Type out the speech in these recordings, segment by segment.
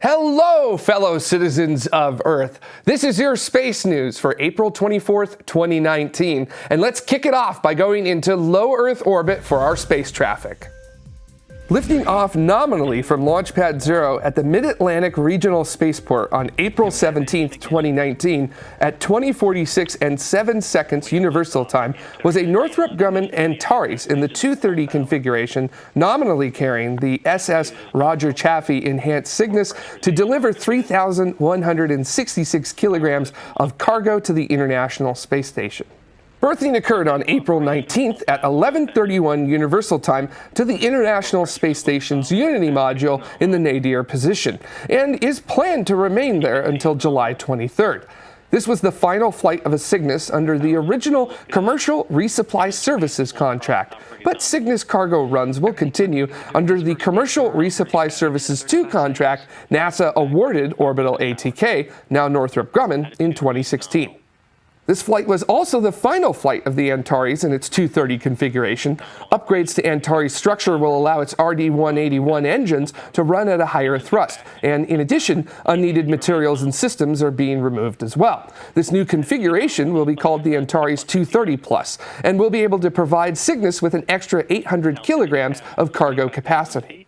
Hello, fellow citizens of Earth. This is your space news for April 24th, 2019. And let's kick it off by going into low Earth orbit for our space traffic. Lifting off nominally from Launch Pad Zero at the Mid-Atlantic Regional Spaceport on April 17, 2019 at 2046 and 7 seconds Universal Time was a Northrop Grumman Antares in the 230 configuration, nominally carrying the SS Roger Chaffee Enhanced Cygnus to deliver 3,166 kilograms of cargo to the International Space Station. Berthing occurred on April 19th at 11:31 Universal Time to the International Space Station's Unity module in the nadir position and is planned to remain there until July 23rd. This was the final flight of a Cygnus under the original Commercial Resupply Services contract, but Cygnus cargo runs will continue under the Commercial Resupply Services 2 contract NASA awarded Orbital ATK, now Northrop Grumman, in 2016. This flight was also the final flight of the Antares in its 230 configuration. Upgrades to Antares structure will allow its RD-181 engines to run at a higher thrust, and in addition, unneeded materials and systems are being removed as well. This new configuration will be called the Antares 230 Plus, and will be able to provide Cygnus with an extra 800 kilograms of cargo capacity.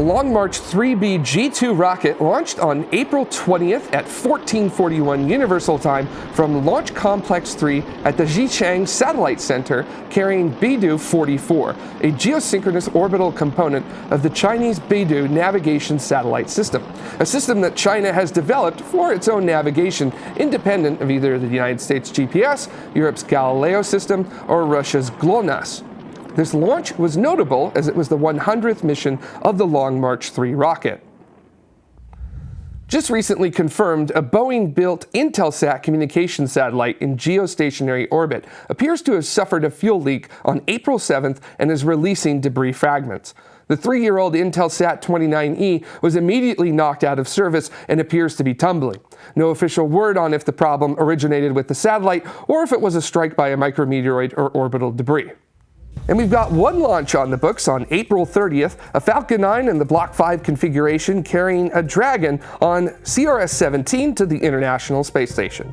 A Long March 3B G2 rocket launched on April 20th at 1441 Universal Time from Launch Complex 3 at the Xichang Satellite Center carrying Beidou 44, a geosynchronous orbital component of the Chinese Beidou navigation satellite system, a system that China has developed for its own navigation independent of either the United States GPS, Europe's Galileo system, or Russia's GLONASS. This launch was notable as it was the 100th mission of the Long March 3 rocket. Just recently confirmed, a Boeing-built Intelsat communication satellite in geostationary orbit appears to have suffered a fuel leak on April 7th and is releasing debris fragments. The three-year-old Intelsat 29E was immediately knocked out of service and appears to be tumbling. No official word on if the problem originated with the satellite or if it was a strike by a micrometeoroid or orbital debris. And we've got one launch on the books on April 30th, a Falcon 9 in the Block 5 configuration carrying a Dragon on CRS-17 to the International Space Station.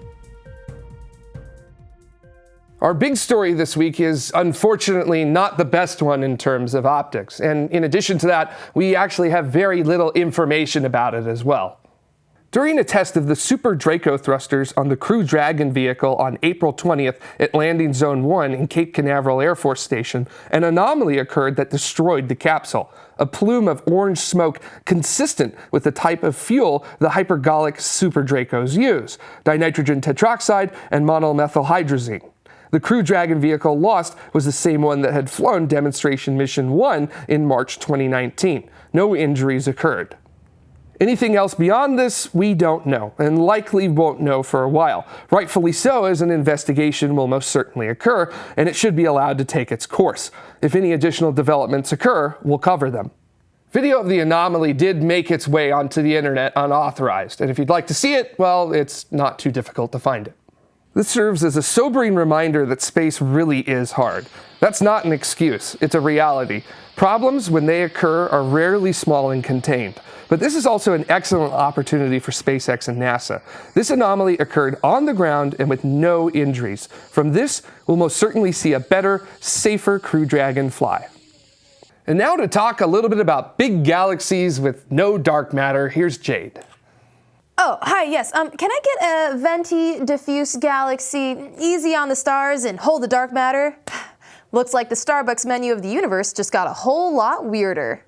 Our big story this week is unfortunately not the best one in terms of optics. And in addition to that, we actually have very little information about it as well. During a test of the Super Draco thrusters on the Crew Dragon vehicle on April 20th at Landing Zone 1 in Cape Canaveral Air Force Station, an anomaly occurred that destroyed the capsule. A plume of orange smoke consistent with the type of fuel the hypergolic Super Dracos use, dinitrogen tetroxide and monomethylhydrazine. The Crew Dragon vehicle lost was the same one that had flown Demonstration Mission 1 in March 2019. No injuries occurred. Anything else beyond this, we don't know, and likely won't know for a while. Rightfully so, as an investigation will most certainly occur, and it should be allowed to take its course. If any additional developments occur, we'll cover them. Video of the anomaly did make its way onto the internet unauthorized, and if you'd like to see it, well, it's not too difficult to find it. This serves as a sobering reminder that space really is hard. That's not an excuse, it's a reality. Problems, when they occur, are rarely small and contained. But this is also an excellent opportunity for SpaceX and NASA. This anomaly occurred on the ground and with no injuries. From this, we'll most certainly see a better, safer Crew Dragon fly. And now to talk a little bit about big galaxies with no dark matter, here's Jade. Oh, hi, yes. Um, can I get a venti diffuse galaxy, easy on the stars and hold the dark matter? Looks like the Starbucks menu of the universe just got a whole lot weirder.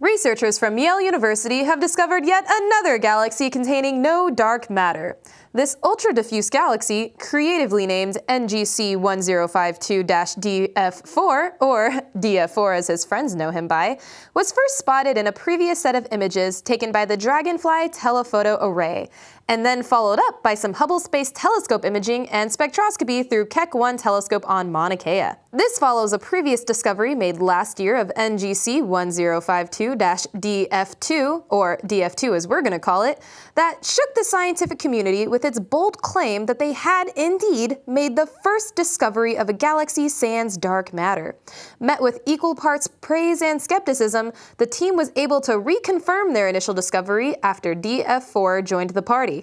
Researchers from Yale University have discovered yet another galaxy containing no dark matter. This ultra-diffuse galaxy, creatively named NGC 1052-DF4, or DF4 as his friends know him by, was first spotted in a previous set of images taken by the Dragonfly Telephoto Array, and then followed up by some Hubble Space Telescope imaging and spectroscopy through Keck 1 telescope on Mauna Kea. This follows a previous discovery made last year of NGC 1052-DF2, or DF2 as we're going to call it, that shook the scientific community with its bold claim that they had indeed made the first discovery of a galaxy sans dark matter. Met with equal parts praise and skepticism, the team was able to reconfirm their initial discovery after DF4 joined the party.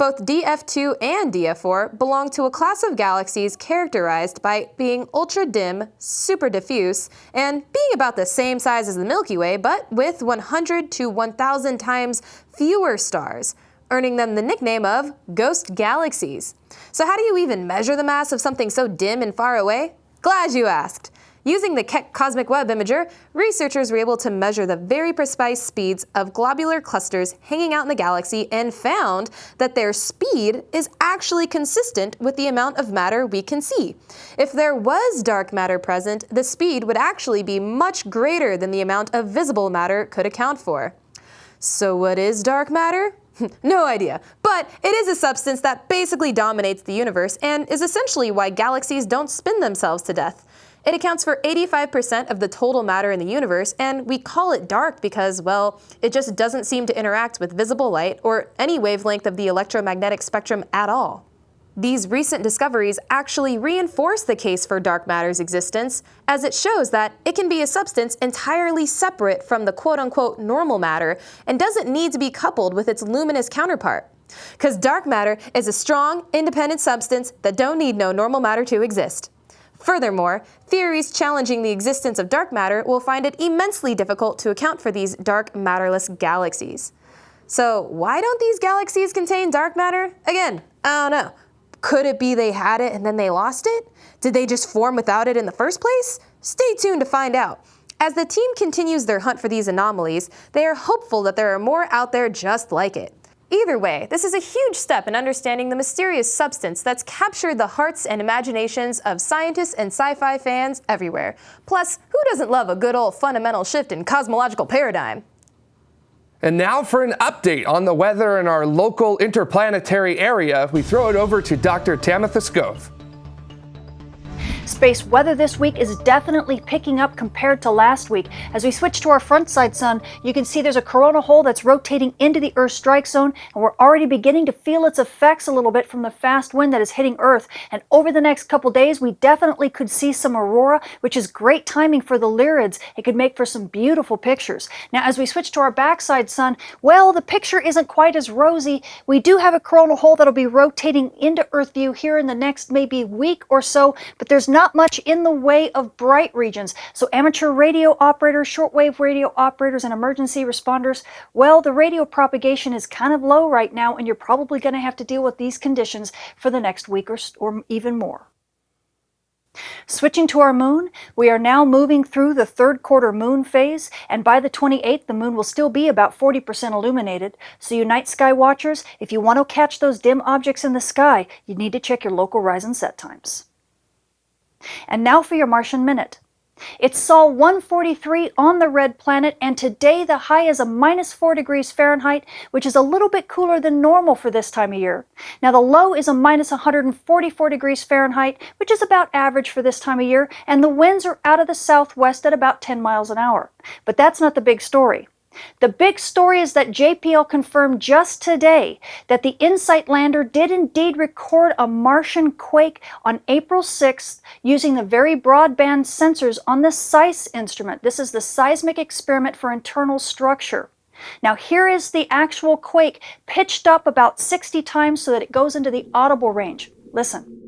Both DF2 and DF4 belong to a class of galaxies characterized by being ultra dim, super diffuse, and being about the same size as the Milky Way, but with 100 to 1,000 times fewer stars, earning them the nickname of ghost galaxies. So, how do you even measure the mass of something so dim and far away? Glad you asked. Using the Keck Cosmic Web Imager, researchers were able to measure the very precise speeds of globular clusters hanging out in the galaxy and found that their speed is actually consistent with the amount of matter we can see. If there was dark matter present, the speed would actually be much greater than the amount of visible matter could account for. So what is dark matter? no idea, but it is a substance that basically dominates the universe and is essentially why galaxies don't spin themselves to death. It accounts for 85% of the total matter in the universe, and we call it dark because, well, it just doesn't seem to interact with visible light or any wavelength of the electromagnetic spectrum at all. These recent discoveries actually reinforce the case for dark matter's existence, as it shows that it can be a substance entirely separate from the quote-unquote normal matter and doesn't need to be coupled with its luminous counterpart. Because dark matter is a strong, independent substance that don't need no normal matter to exist. Furthermore, theories challenging the existence of dark matter will find it immensely difficult to account for these dark matterless galaxies. So why don't these galaxies contain dark matter? Again, I don't know. Could it be they had it and then they lost it? Did they just form without it in the first place? Stay tuned to find out. As the team continues their hunt for these anomalies, they are hopeful that there are more out there just like it. Either way, this is a huge step in understanding the mysterious substance that's captured the hearts and imaginations of scientists and sci-fi fans everywhere. Plus, who doesn't love a good old fundamental shift in cosmological paradigm? And now for an update on the weather in our local interplanetary area, we throw it over to Dr. Tamitha Skov. Space weather this week is definitely picking up compared to last week. As we switch to our front side sun, you can see there's a corona hole that's rotating into the Earth strike zone, and we're already beginning to feel its effects a little bit from the fast wind that is hitting Earth. And over the next couple days, we definitely could see some aurora, which is great timing for the Lyrids. It could make for some beautiful pictures. Now, as we switch to our backside sun, well, the picture isn't quite as rosy. We do have a coronal hole that'll be rotating into Earth view here in the next maybe week or so, but there's not not much in the way of bright regions. So amateur radio operators, shortwave radio operators, and emergency responders, well, the radio propagation is kind of low right now, and you're probably going to have to deal with these conditions for the next week or, or even more. Switching to our moon, we are now moving through the third quarter moon phase, and by the 28th, the moon will still be about 40% illuminated. So you night sky watchers, if you want to catch those dim objects in the sky, you need to check your local rise and set times. And now for your Martian Minute. It's Sol 143 on the red planet, and today the high is a minus 4 degrees Fahrenheit, which is a little bit cooler than normal for this time of year. Now the low is a minus 144 degrees Fahrenheit, which is about average for this time of year, and the winds are out of the southwest at about 10 miles an hour. But that's not the big story. The big story is that JPL confirmed just today that the InSight lander did indeed record a Martian quake on April 6th using the very broadband sensors on the SEIS instrument. This is the Seismic Experiment for Internal Structure. Now here is the actual quake pitched up about 60 times so that it goes into the audible range. Listen.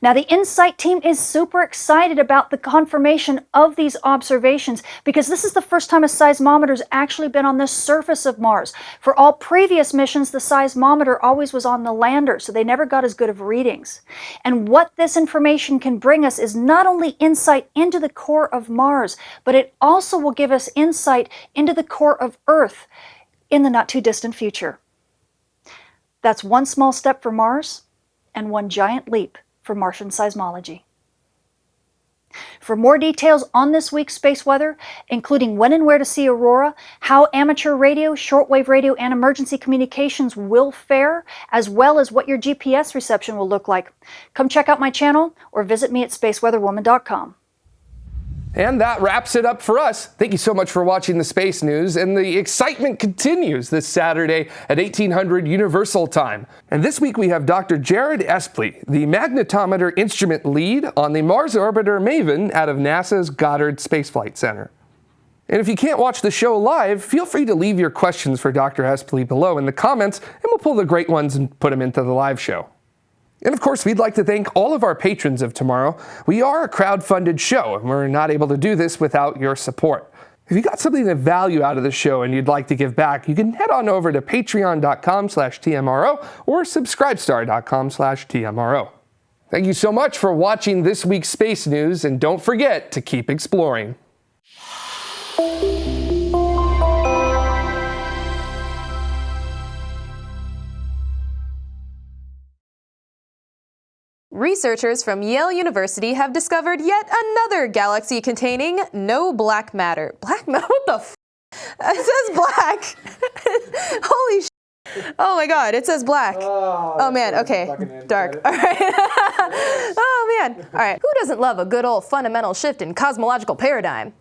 Now, the InSight team is super excited about the confirmation of these observations because this is the first time a seismometer has actually been on the surface of Mars. For all previous missions, the seismometer always was on the lander, so they never got as good of readings. And what this information can bring us is not only insight into the core of Mars, but it also will give us insight into the core of Earth in the not too distant future. That's one small step for Mars and one giant leap for Martian seismology. For more details on this week's space weather, including when and where to see aurora, how amateur radio, shortwave radio, and emergency communications will fare, as well as what your GPS reception will look like, come check out my channel or visit me at spaceweatherwoman.com. And that wraps it up for us. Thank you so much for watching the Space News, and the excitement continues this Saturday at 1800 Universal Time. And this week we have Dr. Jared Espley, the magnetometer instrument lead on the Mars orbiter MAVEN out of NASA's Goddard Space Flight Center. And if you can't watch the show live, feel free to leave your questions for Dr. Espley below in the comments, and we'll pull the great ones and put them into the live show. And of course, we'd like to thank all of our patrons of tomorrow. We are a crowd-funded show, and we're not able to do this without your support. If you got something of value out of the show and you'd like to give back, you can head on over to patreon.com slash TMRO or subscribestar.com slash TMRO. Thank you so much for watching this week's Space News, and don't forget to keep exploring. Researchers from Yale University have discovered yet another galaxy containing no black matter. Black matter? What the f? It says black. Holy sh! Oh my god, it says black. Oh, oh man, okay. Dark. All right. oh man. All right. Who doesn't love a good old fundamental shift in cosmological paradigm?